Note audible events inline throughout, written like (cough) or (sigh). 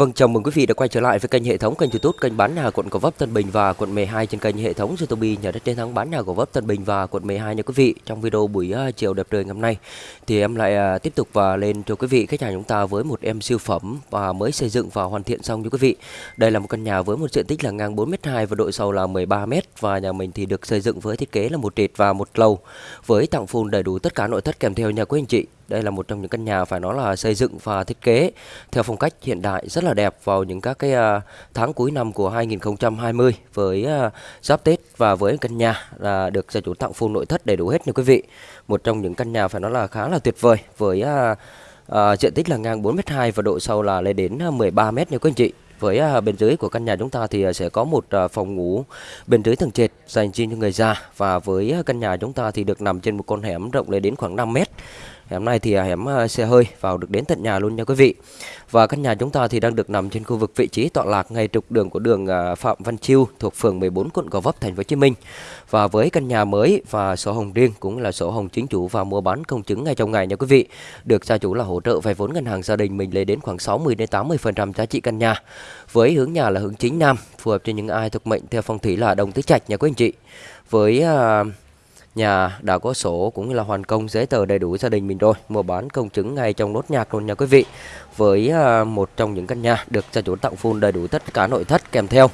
Vâng, chào mừng quý vị đã quay trở lại với kênh hệ thống kênh YouTube kênh bán nhà quận Gò Vấp Tân Bình và quận 12 trên kênh hệ thống YouTube nhà đất chiến thắng bán nhà Gò Vấp Tân Bình và quận 12 nha quý vị. Trong video buổi uh, chiều đẹp trời ngày hôm nay thì em lại uh, tiếp tục và lên cho quý vị khách hàng chúng ta với một em siêu phẩm và mới xây dựng và hoàn thiện xong cho quý vị. Đây là một căn nhà với một diện tích là ngang 4m2 và độ sâu là 13m và nhà mình thì được xây dựng với thiết kế là một trệt và một lầu với tặng full đầy đủ tất cả nội thất kèm theo nhà quý anh chị. Đây là một trong những căn nhà phải nói là xây dựng và thiết kế theo phong cách hiện đại rất là đẹp vào những các cái à, tháng cuối năm của 2020 với à, giáp Tết và với căn nhà là được gia chủ tặng full nội thất đầy đủ hết nha quý vị. Một trong những căn nhà phải nói là khá là tuyệt vời với à, diện tích là ngang 4m2 và độ sâu là lên đến 13m nha quý anh chị. Với bên dưới của căn nhà chúng ta thì sẽ có một phòng ngủ bên dưới tầng trệt dành riêng cho người già và với căn nhà chúng ta thì được nằm trên một con hẻm rộng lên đến khoảng 5 mét À, hẻm này thì hẻm xe hơi vào được đến tận nhà luôn nha quý vị. Và căn nhà chúng ta thì đang được nằm trên khu vực vị trí tọa lạc ngay trục đường của đường à, Phạm Văn Chiêu thuộc phường 14 quận Gò Vấp thành phố Hồ Chí Minh. Và với căn nhà mới và sổ hồng riêng cũng là sổ hồng chính chủ và mua bán công chứng ngay trong ngày nha quý vị. Được gia chủ là hỗ trợ vay vốn ngân hàng gia đình mình lên đến khoảng 60 đến 80% giá trị căn nhà. Với hướng nhà là hướng chính nam, phù hợp cho những ai thuộc mệnh theo phong thủy là đồng tứ trạch nha quý anh chị. Với uh, nhà đã có sổ cũng như là hoàn công giấy tờ đầy đủ gia đình mình rồi. Mua bán công chứng ngay trong nốt nhạc luôn nha quý vị. Với à, một trong những căn nhà được gia chủ tặng full đầy đủ tất cả nội thất kèm theo.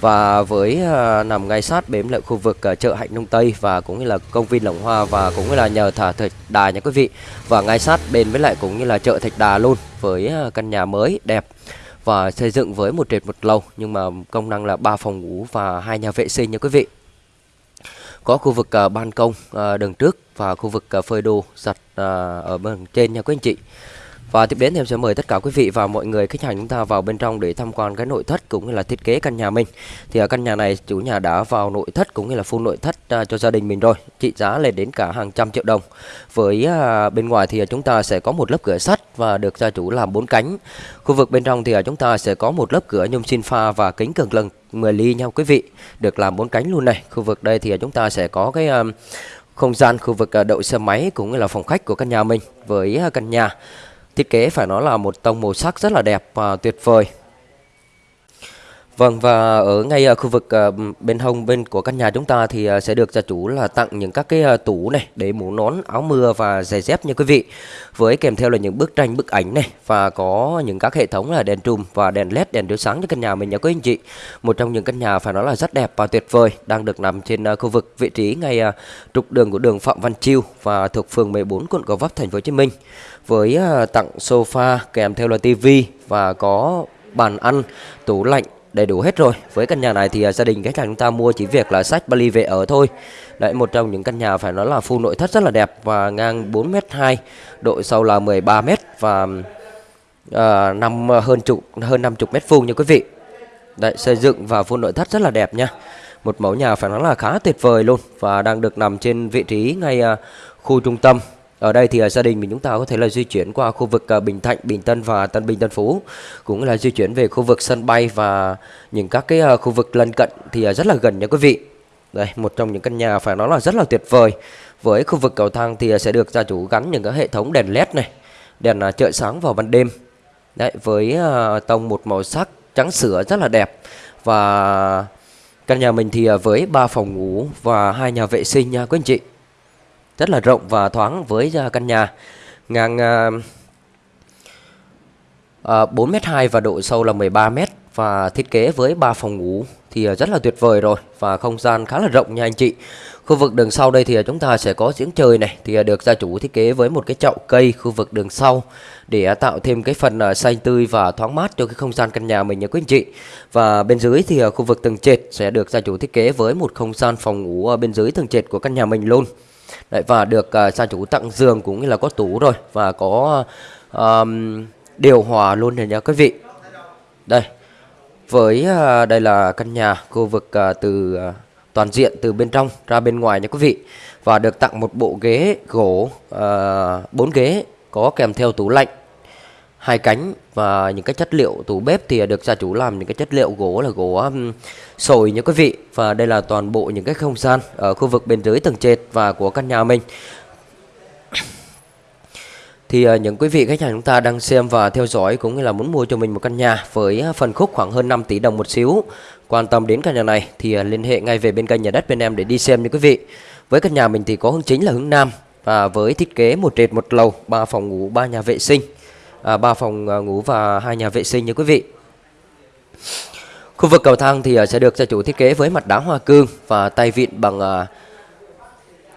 Và với à, nằm ngay sát bếm lại khu vực à, chợ Hạnh Nông Tây và cũng như là công viên Lồng Hoa và cũng như là nhờ thả Thạch Đà nha quý vị. Và ngay sát bên với lại cũng như là chợ Thạch Đà luôn với à, căn nhà mới đẹp và xây dựng với một trệt một lầu nhưng mà công năng là ba phòng ngủ và hai nhà vệ sinh nha quý vị có khu vực uh, ban công uh, đường trước và khu vực uh, phơi đồ giặt uh, ở bên trên nha quý anh chị và tiếp đến thì em sẽ mời tất cả quý vị và mọi người khách hàng chúng ta vào bên trong để tham quan cái nội thất cũng như là thiết kế căn nhà mình. Thì ở căn nhà này chủ nhà đã vào nội thất cũng như là full nội thất à, cho gia đình mình rồi. Trị giá lên đến cả hàng trăm triệu đồng. Với à, bên ngoài thì chúng ta sẽ có một lớp cửa sắt và được gia chủ làm bốn cánh. Khu vực bên trong thì chúng ta sẽ có một lớp cửa nhôm xin pha và kính cường lực 10 ly nhau quý vị. Được làm bốn cánh luôn này. Khu vực đây thì chúng ta sẽ có cái không gian khu vực đậu xe máy cũng như là phòng khách của căn nhà mình với căn nhà Thiết kế phải nói là một tông màu sắc rất là đẹp và tuyệt vời. Vâng và ở ngay uh, khu vực à, bên hông bên của căn nhà chúng ta thì à, sẽ được gia chủ là tặng những các cái tủ này để mũ nón, áo mưa và giày dép nha quý vị. Với kèm theo là những bức tranh, bức ảnh này và có những các hệ thống là đèn trùm và đèn led đèn chiếu sáng cho căn nhà mình nha quý anh chị. Một trong những căn nhà phải nói là rất đẹp và tuyệt vời đang được nằm trên khu vực vị trí ngay trục đường của đường Phạm Văn Chiêu và thuộc phường 14 quận Gò Vấp thành phố Hồ Chí Minh. Với tặng sofa kèm theo là tivi và có bàn ăn, tủ lạnh đầy đủ hết rồi. Với căn nhà này thì à, gia đình khách hàng chúng ta mua chỉ việc là sách Bali về ở thôi. Đấy một trong những căn nhà phải nói là full nội thất rất là đẹp và ngang 4m2 độ sâu là 13m và uh, năm à, hơn chục hơn 50 mét vuông nha quý vị. Đấy xây dựng và full nội thất rất là đẹp nha. Một mẫu nhà phải nói là khá tuyệt vời luôn và đang được nằm trên vị trí ngay uh, khu trung tâm ở đây thì à, gia đình mình chúng ta có thể là di chuyển qua khu vực à, Bình Thạnh, Bình Tân và Tân Bình Tân Phú cũng là di chuyển về khu vực sân bay và những các cái à, khu vực lân cận thì rất là gần nha quý vị. Đây, một trong những căn nhà phải nói là rất là tuyệt vời. Với khu vực cầu thang thì sẽ được gia chủ gắn những cái hệ thống đèn led này, đèn trợ chợ sáng vào ban đêm. Đấy, với tông một màu sắc trắng sữa rất là đẹp và căn nhà mình thì với ba phòng ngủ và hai nhà vệ sinh nha quý anh chị rất là rộng và thoáng với à, căn nhà ngang à, à, bốn 4 m 2 và độ sâu là 13 m và thiết kế với 3 phòng ngủ thì rất là tuyệt vời rồi và không gian khá là rộng nha anh chị. Khu vực đường sau đây thì chúng ta sẽ có giếng trời này thì được gia chủ thiết kế với một cái chậu cây khu vực đường sau để tạo thêm cái phần xanh tươi và thoáng mát cho cái không gian căn nhà mình nha quý anh chị. Và bên dưới thì khu vực tầng trệt sẽ được gia chủ thiết kế với một không gian phòng ngủ ở bên dưới tầng trệt của căn nhà mình luôn. Đấy, và được à, uh, gia chủ tặng giường cũng như là có tủ rồi và có um, điều hòa luôn này nha quý vị. Đây với uh, đây là căn nhà khu vực uh, từ uh, toàn diện từ bên trong ra bên ngoài nha quý vị. Và được tặng một bộ ghế gỗ bốn uh, ghế có kèm theo tủ lạnh hai cánh và những cái chất liệu tủ bếp thì được gia chủ làm những cái chất liệu gỗ là gỗ um, sồi nha quý vị. Và đây là toàn bộ những cái không gian ở khu vực bên dưới tầng trệt và của căn nhà mình. Thì uh, những quý vị khách hàng chúng ta đang xem và theo dõi cũng như là muốn mua cho mình một căn nhà với ờ, phần khúc khoảng hơn 5 tỷ đồng một xíu quan tâm đến căn nhà này thì uh, liên hệ ngay về bên kênh nhà đất bên em để đi xem nha quý vị. Với căn nhà mình thì có hướng chính là hướng nam và với thiết kế một trệt một lầu ba phòng ngủ ba nhà vệ sinh. À, ba phòng à, ngủ và hai nhà vệ sinh nha quý vị. Khu vực cầu thang thì à, sẽ được gia chủ thiết kế với mặt đá hoa cương và tay vịn bằng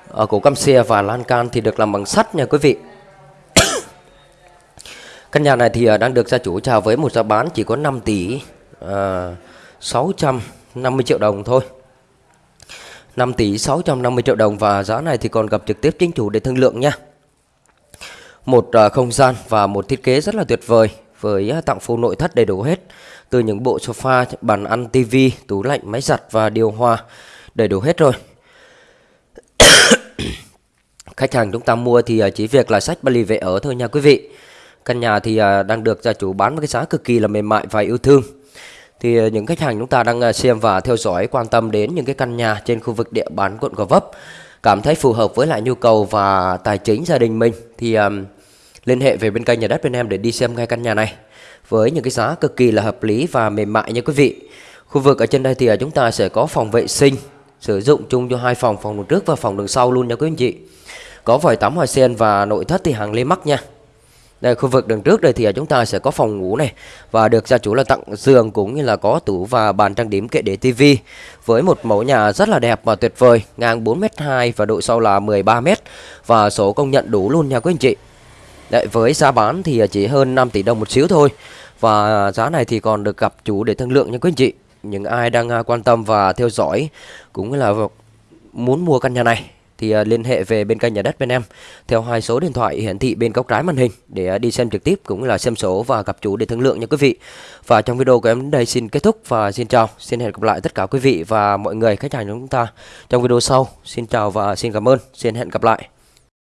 ở cổ căm xe và lan can thì được làm bằng sắt nha quý vị. (coughs) Căn nhà này thì đang được gia chủ chào với một giá bán chỉ có 5 tỷ uh, 650 triệu đồng thôi. 5 tỷ 650 triệu đồng và giá này thì còn gặp trực tiếp chính chủ để thương lượng nha. Một à, không gian và một thiết kế rất là tuyệt vời với à, tặng full nội thất đầy đủ hết. Từ những bộ sofa, bàn ăn, tivi, tủ lạnh, máy giặt và điều hòa đầy đủ hết rồi. (coughs) Khách hàng chúng ta mua thì à, chỉ việc là sách bali về ở thôi nha quý vị. Căn nhà thì đang được gia chủ bán với cái giá cực kỳ là mềm mại và yêu thương. Thì những khách hàng chúng ta đang xem và theo dõi quan tâm đến những cái căn nhà trên khu vực địa bàn quận Gò Vấp cảm thấy phù hợp với lại nhu cầu và tài chính gia đình mình thì um, liên hệ về bên kênh nhà đất bên em để đi xem ngay căn nhà này với những cái giá cực kỳ là hợp lý và mềm mại nha quý vị. Khu vực ở trên đây thì à, chúng ta sẽ có phòng vệ sinh sử dụng chung cho hai phòng, phòng đường trước và phòng đường sau luôn nha quý anh chị. Có vòi tắm hoa sen và nội thất thì hàng lê mắc nha. Đây khu vực đường trước đây thì à, chúng ta sẽ có phòng ngủ này và được gia chủ là tặng giường cũng như là có tủ và bàn trang điểm kệ để tivi với một mẫu nhà rất là đẹp và tuyệt vời, ngang 4m2 và độ sâu là 13m và số công nhận đủ luôn nha quý anh chị. Đấy, với giá bán thì chỉ hơn 5 tỷ đồng một xíu thôi và giá này thì còn được gặp chủ để thương lượng nha quý anh chị. Những ai đang à, quan tâm và theo dõi cũng là muốn mua căn nhà này thì à, liên hệ về bên kênh nhà đất bên em theo hai số điện thoại hiển thị bên góc trái màn hình để à, đi xem trực tiếp cũng là xem số và gặp chủ để thương lượng nha quý vị. Và trong video của em đến đây xin kết thúc và xin chào, xin hẹn gặp lại tất cả quý vị và mọi người khách hàng của chúng ta trong video sau. Xin chào và xin cảm ơn, xin hẹn gặp lại.